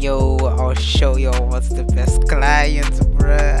yo I'll show y'all what's the best client bruh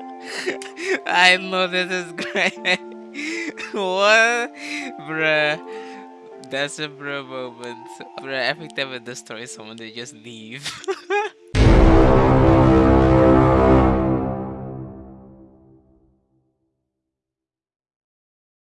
I know this is great. what, bruh? That's a bro moment, bruh. Every time in the story, someone they just leave.